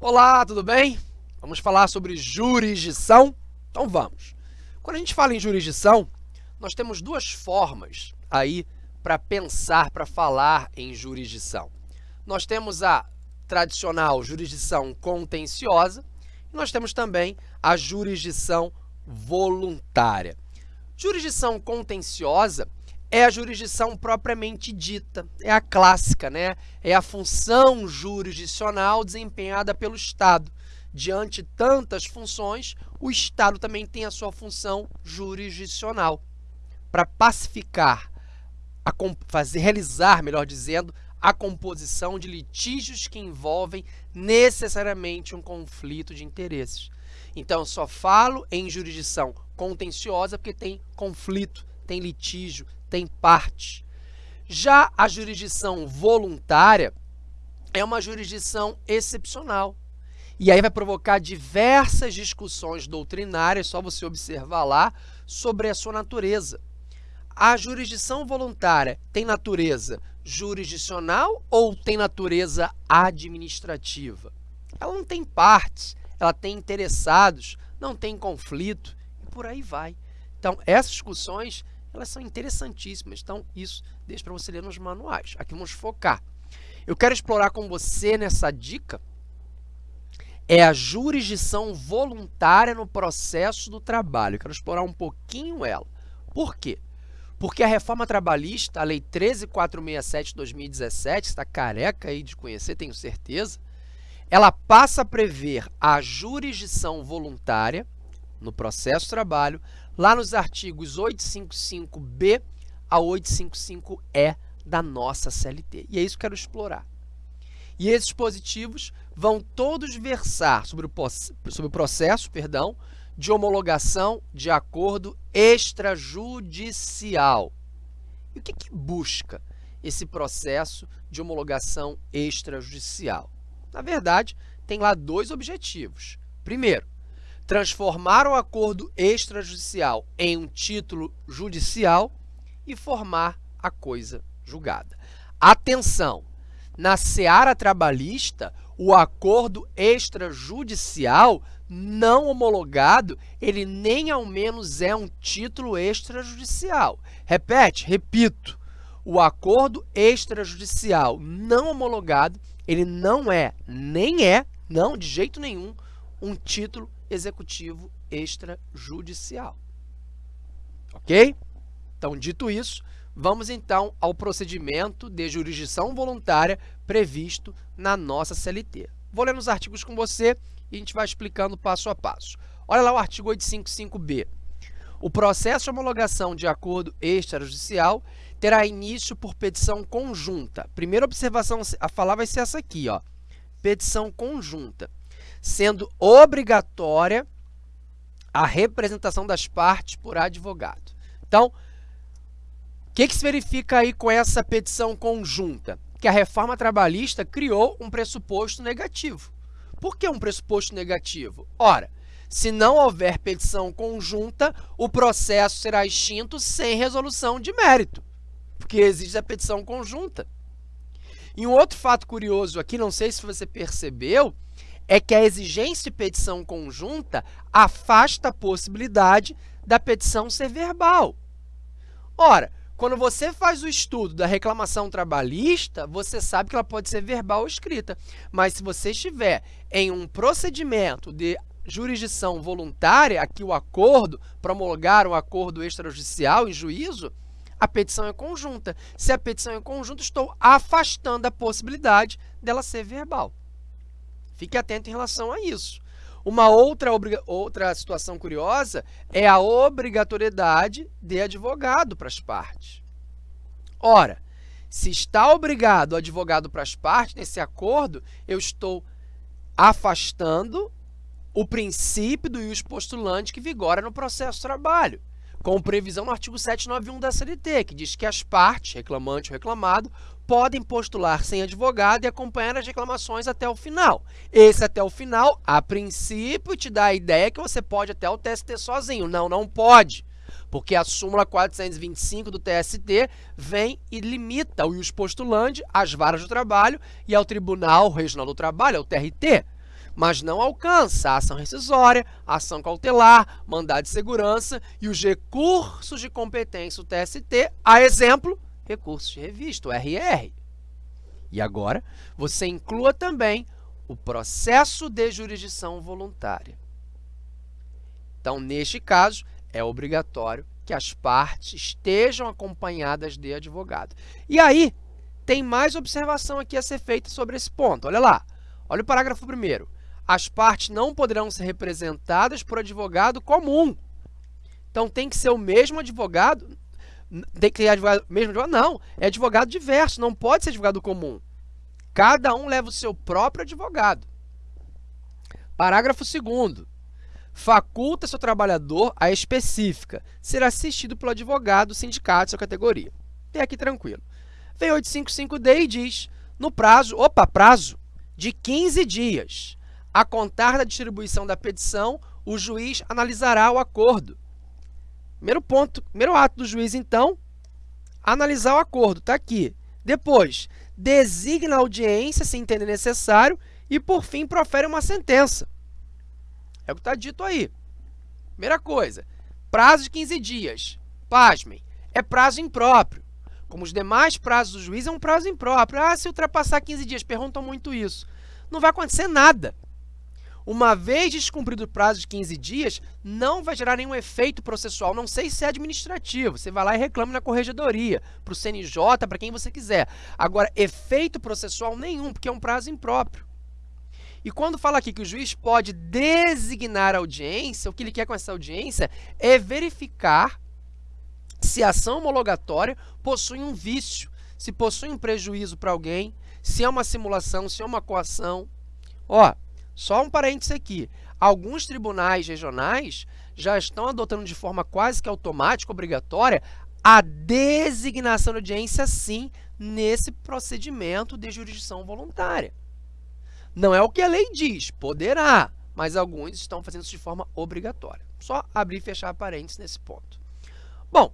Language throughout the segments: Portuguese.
Olá, tudo bem? Vamos falar sobre jurisdição? Então vamos. Quando a gente fala em jurisdição, nós temos duas formas aí para pensar, para falar em jurisdição. Nós temos a tradicional jurisdição contenciosa e nós temos também a jurisdição voluntária. Jurisdição contenciosa é a jurisdição propriamente dita, é a clássica, né? É a função jurisdicional desempenhada pelo Estado. Diante tantas funções, o Estado também tem a sua função jurisdicional para pacificar, a, fazer, realizar, melhor dizendo, a composição de litígios que envolvem necessariamente um conflito de interesses. Então, eu só falo em jurisdição contenciosa porque tem conflito, tem litígio, tem parte. Já a jurisdição voluntária é uma jurisdição excepcional. E aí vai provocar diversas discussões doutrinárias, só você observar lá, sobre a sua natureza. A jurisdição voluntária tem natureza jurisdicional ou tem natureza administrativa? Ela não tem partes, ela tem interessados, não tem conflito e por aí vai. Então, essas discussões elas são interessantíssimas. Então, isso deixa para você ler nos manuais. Aqui vamos focar. Eu quero explorar com você nessa dica é a jurisdição voluntária no processo do trabalho. Eu quero explorar um pouquinho ela. Por quê? Porque a reforma trabalhista, a Lei 13467 de 2017, está careca aí de conhecer, tenho certeza, ela passa a prever a jurisdição voluntária no processo trabalho lá nos artigos 855B a 855E da nossa CLT. E é isso que eu quero explorar. E esses dispositivos vão todos versar sobre o, sobre o processo perdão, de homologação de acordo extrajudicial. E o que, que busca esse processo de homologação extrajudicial? Na verdade, tem lá dois objetivos. Primeiro, transformar o acordo extrajudicial em um título judicial e formar a coisa julgada. Atenção! Na seara trabalhista, o acordo extrajudicial não homologado, ele nem ao menos é um título extrajudicial. Repete, repito, o acordo extrajudicial não homologado, ele não é, nem é, não de jeito nenhum, um título executivo extrajudicial. Ok? Então, dito isso, vamos então ao procedimento de jurisdição voluntária previsto na nossa CLT. Vou ler nos artigos com você e a gente vai explicando passo a passo. Olha lá o artigo 855b. O processo de homologação de acordo extrajudicial terá início por petição conjunta. Primeira observação a falar vai ser essa aqui, ó. Petição conjunta sendo obrigatória a representação das partes por advogado. Então, o que, que se verifica aí com essa petição conjunta? Que a reforma trabalhista criou um pressuposto negativo. Por que um pressuposto negativo? Ora, se não houver petição conjunta, o processo será extinto sem resolução de mérito, porque existe a petição conjunta. E um outro fato curioso aqui, não sei se você percebeu, é que a exigência de petição conjunta afasta a possibilidade da petição ser verbal. Ora, quando você faz o estudo da reclamação trabalhista, você sabe que ela pode ser verbal ou escrita. Mas se você estiver em um procedimento de jurisdição voluntária, aqui o acordo, promulgar um acordo extrajudicial em juízo, a petição é conjunta. Se a petição é conjunta, estou afastando a possibilidade dela ser verbal. Fique atento em relação a isso. Uma outra, outra situação curiosa é a obrigatoriedade de advogado para as partes. Ora, se está obrigado o advogado para as partes nesse acordo, eu estou afastando o princípio do ius postulante que vigora no processo de trabalho, com previsão no artigo 791 da CLT, que diz que as partes, reclamante ou reclamado, podem postular sem advogado e acompanhar as reclamações até o final. Esse até o final, a princípio, te dá a ideia que você pode até o TST sozinho. Não, não pode. Porque a súmula 425 do TST vem e limita o ius postulante às varas do trabalho e ao Tribunal Regional do Trabalho, ao TRT. Mas não alcança a ação rescisória, a ação cautelar, mandado de segurança e os recursos de competência, o TST, a exemplo, recursos de revista, o RR. E agora, você inclua também o processo de jurisdição voluntária. Então, neste caso, é obrigatório que as partes estejam acompanhadas de advogado. E aí, tem mais observação aqui a ser feita sobre esse ponto. Olha lá, olha o parágrafo primeiro. As partes não poderão ser representadas por advogado comum. Então, tem que ser o mesmo advogado, tem que ser advogado, mesmo advogado? Não, é advogado diverso, não pode ser advogado comum. Cada um leva o seu próprio advogado. Parágrafo 2 faculta seu trabalhador a específica ser assistido pelo advogado do sindicato de sua categoria. Até aqui tranquilo. Vem 855D e diz, no prazo, opa, prazo de 15 dias, a contar da distribuição da petição, o juiz analisará o acordo. Primeiro ponto, primeiro ato do juiz, então, analisar o acordo, está aqui. Depois, designa a audiência, se entender necessário, e, por fim, profere uma sentença. É o que está dito aí. Primeira coisa, prazo de 15 dias. Pasmem, é prazo impróprio. Como os demais prazos do juiz, é um prazo impróprio. Ah, se ultrapassar 15 dias, perguntam muito isso. Não vai acontecer nada. Uma vez descumprido o prazo de 15 dias, não vai gerar nenhum efeito processual, não sei se é administrativo. Você vai lá e reclama na corregedoria, para o CNJ, para quem você quiser. Agora, efeito processual nenhum, porque é um prazo impróprio. E quando fala aqui que o juiz pode designar a audiência, o que ele quer com essa audiência é verificar se a ação homologatória possui um vício, se possui um prejuízo para alguém, se é uma simulação, se é uma coação. Ó, só um parênteses aqui. Alguns tribunais regionais já estão adotando de forma quase que automática, obrigatória, a designação de audiência, sim, nesse procedimento de jurisdição voluntária. Não é o que a lei diz, poderá, mas alguns estão fazendo isso de forma obrigatória. Só abrir e fechar parênteses nesse ponto. Bom,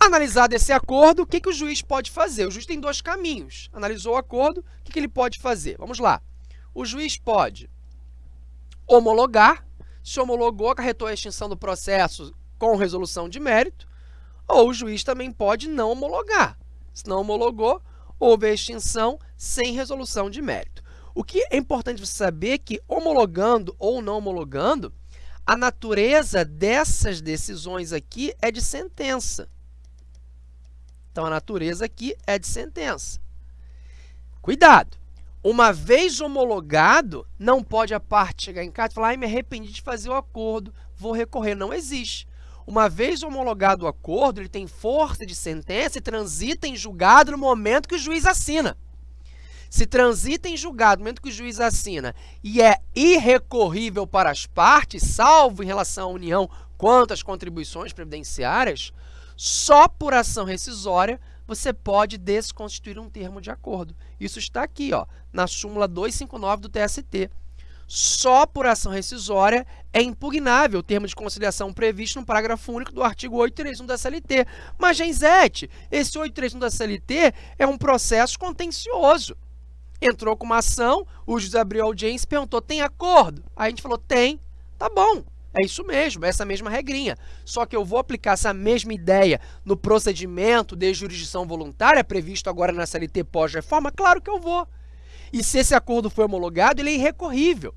analisado esse acordo, o que, que o juiz pode fazer? O juiz tem dois caminhos. Analisou o acordo, o que, que ele pode fazer? Vamos lá. O juiz pode homologar, se homologou, acarretou a extinção do processo com resolução de mérito, ou o juiz também pode não homologar. Se não homologou, houve a extinção sem resolução de mérito. O que é importante você saber é que, homologando ou não homologando, a natureza dessas decisões aqui é de sentença. Então, a natureza aqui é de sentença. Cuidado! Uma vez homologado, não pode a parte chegar em casa e falar, ai, me arrependi de fazer o acordo, vou recorrer. Não existe. Uma vez homologado o acordo, ele tem força de sentença e transita em julgado no momento que o juiz assina se transita em julgado no momento que o juiz assina e é irrecorrível para as partes, salvo em relação à União quanto às contribuições previdenciárias, só por ação rescisória você pode desconstituir um termo de acordo. Isso está aqui, ó, na súmula 259 do TST. Só por ação rescisória é impugnável o termo de conciliação previsto no parágrafo único do artigo 831 da CLT. Mas, Genzete, esse 831 da CLT é um processo contencioso entrou com uma ação, o juiz abriu a audiência e perguntou, tem acordo? Aí a gente falou, tem, tá bom, é isso mesmo, é essa mesma regrinha. Só que eu vou aplicar essa mesma ideia no procedimento de jurisdição voluntária previsto agora na CLT pós-reforma? Claro que eu vou. E se esse acordo foi homologado, ele é irrecorrível.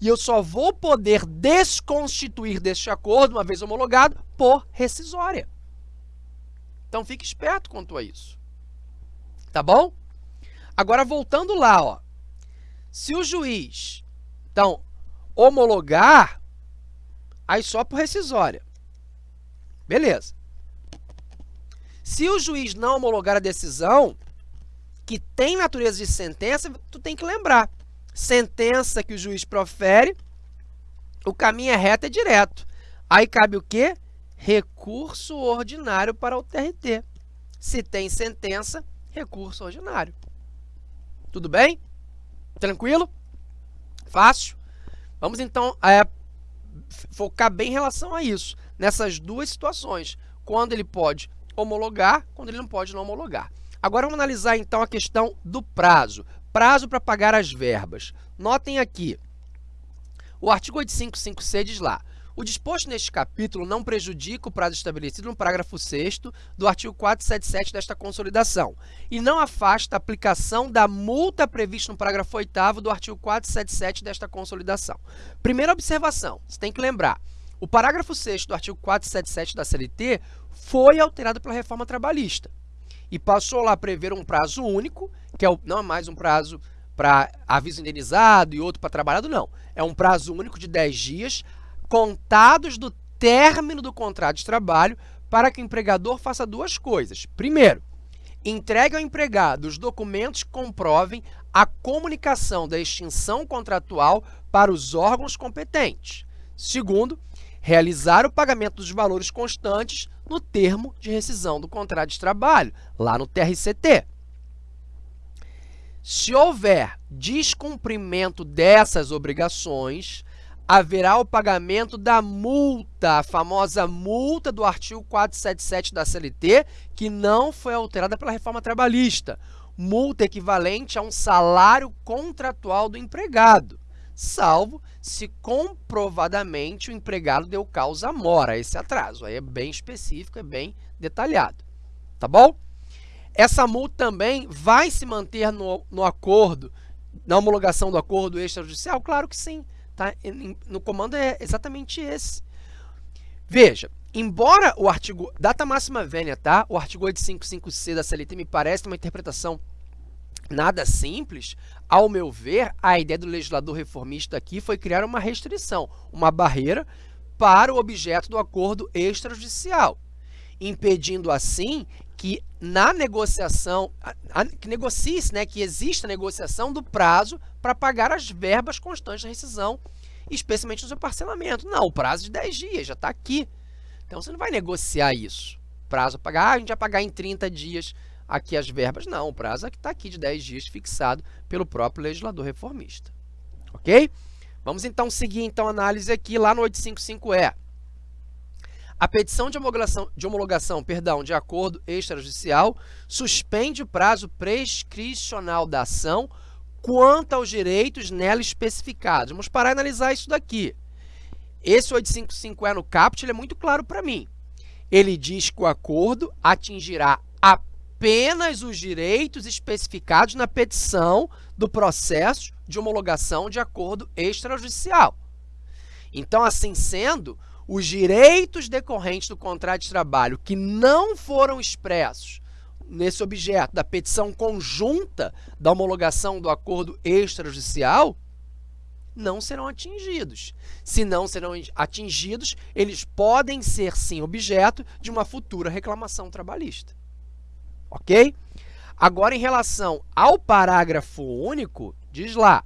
E eu só vou poder desconstituir deste acordo, uma vez homologado, por rescisória. Então, fique esperto quanto a isso. Tá bom? Agora, voltando lá, ó, se o juiz, então, homologar, aí só por rescisória. Beleza. Se o juiz não homologar a decisão, que tem natureza de sentença, tu tem que lembrar. Sentença que o juiz profere, o caminho é reto e é direto. Aí cabe o quê? Recurso ordinário para o TRT. Se tem sentença, recurso ordinário. Tudo bem? Tranquilo? Fácil? Vamos, então, é, focar bem em relação a isso, nessas duas situações, quando ele pode homologar, quando ele não pode não homologar. Agora, vamos analisar, então, a questão do prazo. Prazo para pagar as verbas. Notem aqui, O artigo 855C diz lá, o disposto neste capítulo não prejudica o prazo estabelecido no parágrafo 6 do artigo 477 desta consolidação e não afasta a aplicação da multa prevista no parágrafo 8 do artigo 477 desta consolidação. Primeira observação, você tem que lembrar, o parágrafo 6 do artigo 477 da CLT foi alterado pela reforma trabalhista e passou lá a prever um prazo único, que é o, não é mais um prazo para aviso indenizado e outro para trabalhado, não. É um prazo único de 10 dias, contados do término do contrato de trabalho para que o empregador faça duas coisas. Primeiro, entregue ao empregado os documentos que comprovem a comunicação da extinção contratual para os órgãos competentes. Segundo, realizar o pagamento dos valores constantes no termo de rescisão do contrato de trabalho, lá no TRCT. Se houver descumprimento dessas obrigações, haverá o pagamento da multa, a famosa multa do artigo 477 da CLT, que não foi alterada pela reforma trabalhista. Multa equivalente a um salário contratual do empregado, salvo se comprovadamente o empregado deu causa mora a esse atraso. Aí é bem específico, é bem detalhado. Tá bom? Essa multa também vai se manter no, no acordo, na homologação do acordo extrajudicial? Claro que sim. Tá? No comando é exatamente esse. Veja, embora o artigo, data máxima vênia, tá? O artigo 855C da CLT me parece uma interpretação nada simples, ao meu ver, a ideia do legislador reformista aqui foi criar uma restrição, uma barreira para o objeto do acordo extrajudicial, impedindo assim que na negociação, que negocie-se, né, que exista negociação do prazo para pagar as verbas constantes da rescisão, especialmente no seu parcelamento. Não, o prazo de 10 dias já está aqui. Então, você não vai negociar isso. Prazo a pagar, ah, a gente vai pagar em 30 dias aqui as verbas. Não, o prazo é que está aqui de 10 dias fixado pelo próprio legislador reformista. Ok? Vamos então seguir então a análise aqui lá no 855E. A petição de homologação, de homologação perdão, de acordo extrajudicial suspende o prazo prescricional da ação quanto aos direitos nela especificados. Vamos parar e analisar isso daqui. Esse 855E no caput é muito claro para mim. Ele diz que o acordo atingirá apenas os direitos especificados na petição do processo de homologação de acordo extrajudicial. Então, assim sendo, os direitos decorrentes do contrato de trabalho que não foram expressos nesse objeto da petição conjunta da homologação do acordo extrajudicial não serão atingidos. Se não serão atingidos, eles podem ser, sim, objeto de uma futura reclamação trabalhista. Ok? Agora, em relação ao parágrafo único, diz lá,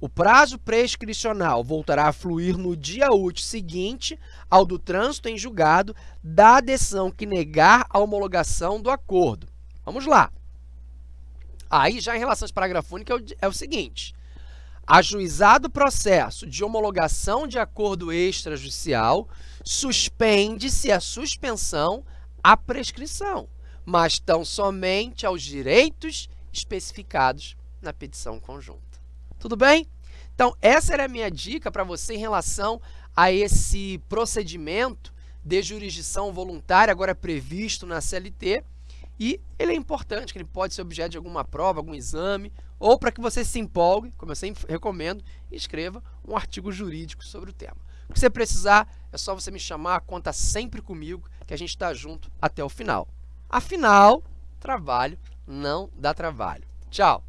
o prazo prescricional voltará a fluir no dia útil seguinte ao do trânsito em julgado da adesão que negar a homologação do acordo. Vamos lá. Aí, já em relação ao parágrafo único, é o seguinte. Ajuizado o processo de homologação de acordo extrajudicial, suspende-se a suspensão à prescrição, mas tão somente aos direitos especificados na petição conjunta. Tudo bem? Então, essa era a minha dica para você em relação a esse procedimento de jurisdição voluntária, agora previsto na CLT, e ele é importante, que ele pode ser objeto de alguma prova, algum exame, ou para que você se empolgue, como eu sempre recomendo, escreva um artigo jurídico sobre o tema. O que você precisar, é só você me chamar, conta sempre comigo, que a gente está junto até o final. Afinal, trabalho não dá trabalho. Tchau!